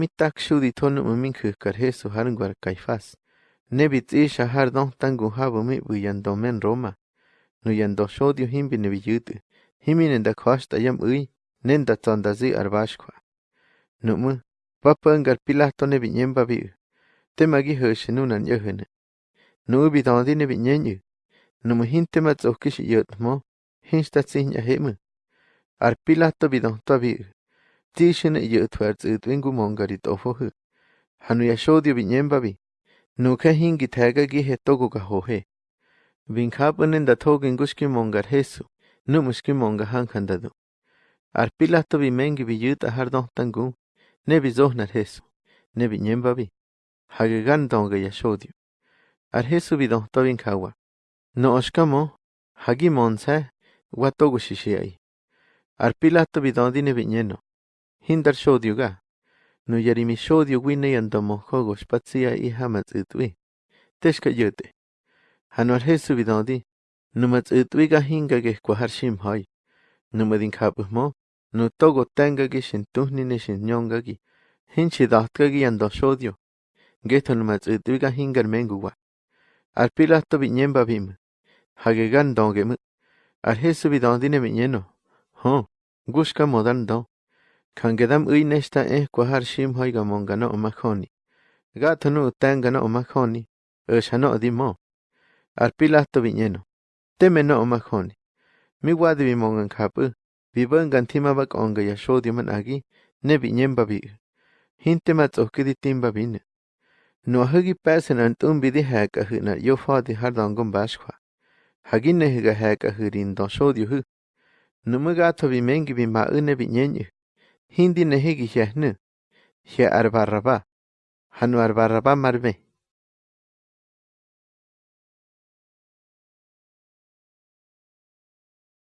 mita'kxyuditjonu mäminkäjkä't Jesu jarŋgua'k Caifás, näbitzi'sya jardojmta'ŋgu jabämi bä'yandomen Roma, nä yandojsyodyu jimpi nä biyätä, jimini nä kjua'xtaya'm äy, näʼ ndatsandatsä arba'sykju'a. Nä'mä mbapä'nkä't Pilato näbinye'mbabi'äʼ, temä'kijä'sye näna'n yä'jänä, nä'äbida'onti näbinyenyäʼ, nä'mä jimtemä tsojkäsye yä'tmoj, jejtzta'tsi jñaje'mä. Arpilato bidojtpabi'äʼ mu hinte mat Tishin yot warts ut wingu mongarit ofohu. Hanu ya shodio bi nyemba bi. Nuka hingi tega gi he togo ka hohe. Vin kapanen da togin gushki mongar hesu. Nu mushki monga hankandadu. Ar pilato bi mengi bi yut ahar tangu. Ne bi zohnar hesu. Ne bi nyemba bi. Hage gan donga ya shodio. Ar hesu bi don tobin kawa. No oshkamo. Hagi monsa. Wa togo shishiai. Ar pilato bi don dine bi nyeno. Hindar shodyuga. Nuyarimi shodyu winneyantomojogosh patsia y hamatzitwi. Teshka yote. Hanuar Jesu vidandi. Numatzitwiga hinga gesquahar shimhoi. Numadin kapusmo. Nu togo tangagi shintuhnine shinyongagi. Hinchi dahtgagi shodyu. Geto hingar menguwa. Arpilasto viñemba bim. Hagegan dongemu. Arjesu vidandine Gushka modan don. Kankedam ui nesta eh kwahar shim hoiga monga no omahoni. Gato no tanga no omahoni. Osha no dimo. Arpilasto viñeno. Teme no omahoni. Mi wadi bimongan kapu. Bibangan timabak onga yasho diuman agi. Ne viñen babi. Hinte mat oskidi timba bine. No hagi pasen antum bidi haka hina yo fadi hardangon bashkwa. Hagin nehiga haka hirin don shodyu hu. Numugato bimengi bima une viñenyu. hindi nehigi yehnu, ye arbarraba, hanu arbarraba marme.